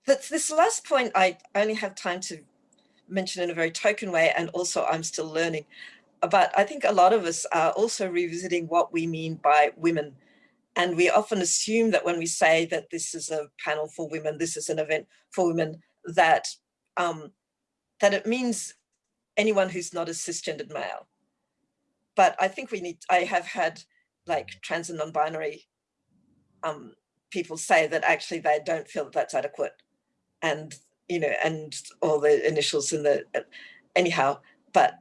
This last point, I only have time to mention in a very token way, and also I'm still learning but I think a lot of us are also revisiting what we mean by women. And we often assume that when we say that this is a panel for women, this is an event for women, that, um, that it means anyone who's not a cisgendered male. But I think we need, I have had like trans and non-binary um, people say that actually they don't feel that that's adequate. And, you know, and all the initials in the, anyhow, but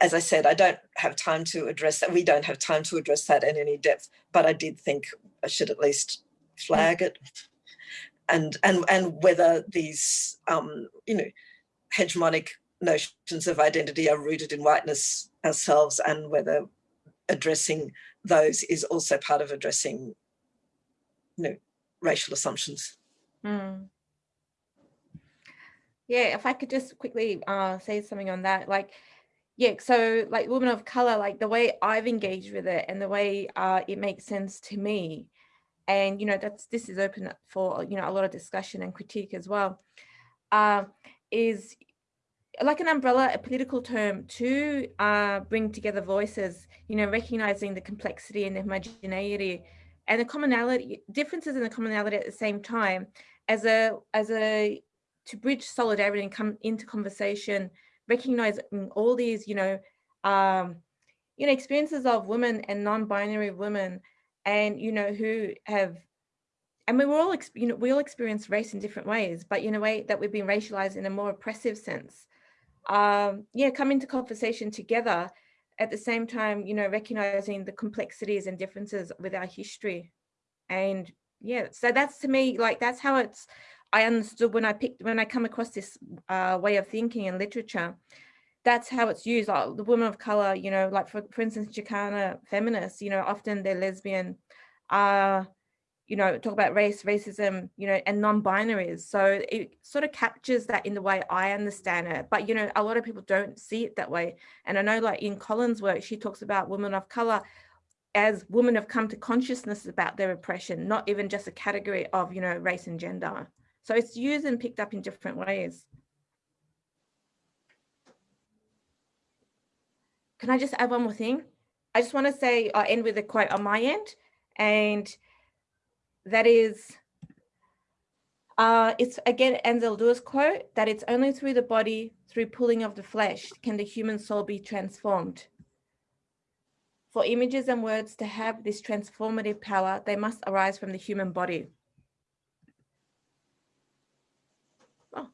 as I said, I don't have time to address that. We don't have time to address that in any depth, but I did think I should at least flag it. And, and, and whether these, um, you know, hegemonic notions of identity are rooted in whiteness ourselves and whether addressing those is also part of addressing, you know, racial assumptions.
Mm. Yeah, if I could just quickly uh, say something on that, like, yeah, so like women of color, like the way I've engaged with it and the way uh, it makes sense to me. And, you know, that's this is open for, you know, a lot of discussion and critique as well, uh, is like an umbrella, a political term to uh, bring together voices, you know, recognizing the complexity and the homogeneity and the commonality, differences in the commonality at the same time as a, as a, to bridge solidarity and come into conversation recognizing all these, you know, um, you know, experiences of women and non-binary women and, you know, who have, and we were all, you know, we all experience race in different ways, but in a way that we've been racialized in a more oppressive sense. Um, yeah, come into conversation together at the same time, you know, recognizing the complexities and differences with our history. And yeah, so that's to me, like, that's how it's, I understood when I picked, when I come across this uh, way of thinking in literature, that's how it's used. Like the women of color, you know, like for, for instance, Chicana feminists, you know, often they're lesbian, uh, you know, talk about race, racism, you know, and non-binaries. So it sort of captures that in the way I understand it. But, you know, a lot of people don't see it that way. And I know like in Collins' work, she talks about women of color as women have come to consciousness about their oppression, not even just a category of, you know, race and gender. So it's used and picked up in different ways. Can I just add one more thing? I just want to say, I'll end with a quote on my end, and that is, uh, it's again Anzaldua's quote, that it's only through the body, through pulling of the flesh, can the human soul be transformed. For images and words to have this transformative power, they must arise from the human body. Oh.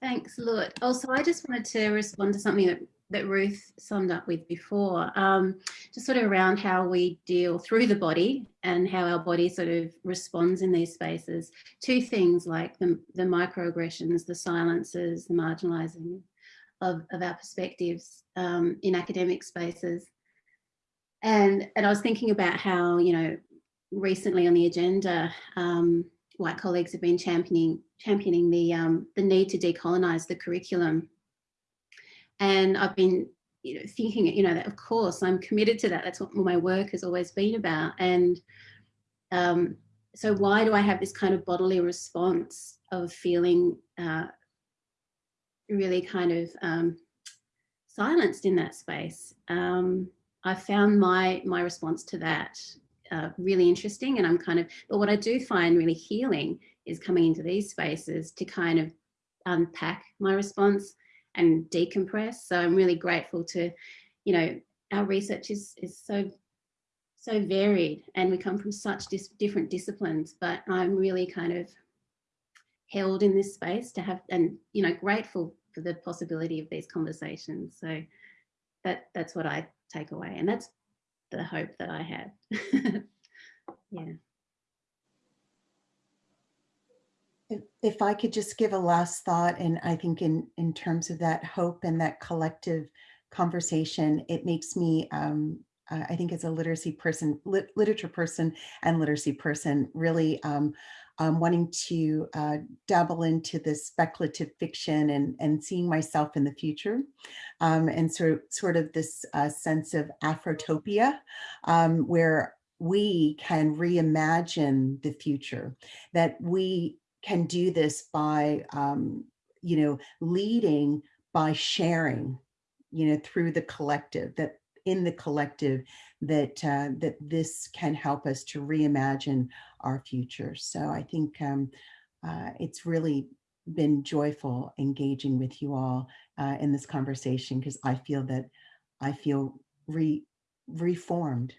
Thanks, Lut. Also, I just wanted to respond to something that, that Ruth summed up with before, um, just sort of around how we deal through the body and how our body sort of responds in these spaces. Two things like the, the microaggressions, the silences, the marginalizing of, of our perspectives um, in academic spaces. And, and I was thinking about how, you know, recently on the agenda, um, white colleagues have been championing championing the um, the need to decolonize the curriculum. And I've been you know, thinking, you know, that of course I'm committed to that. That's what my work has always been about. And um, so why do I have this kind of bodily response of feeling uh, really kind of um, silenced in that space? Um, I found my my response to that uh, really interesting and I'm kind of, but what I do find really healing is coming into these spaces to kind of unpack my response and decompress. So I'm really grateful to, you know, our research is, is so, so varied and we come from such dis different disciplines, but I'm really kind of held in this space to have, and, you know, grateful for the possibility of these conversations. So that that's what I take away. And that's the hope that I had. yeah.
If, I could just give a last thought, and I think in, in terms of that hope and that collective conversation, it makes me, um, I think as a literacy person, lit, literature person and literacy person, really um, um, wanting to uh, dabble into this speculative fiction and, and seeing myself in the future. Um, and so sort of this uh, sense of Afrotopia, um, where we can reimagine the future, that we can do this by, um, you know, leading by sharing, you know, through the collective, that in the collective, that uh, that this can help us to reimagine our future. So I think um, uh, it's really been joyful engaging with you all uh, in this conversation because I feel that I feel re reformed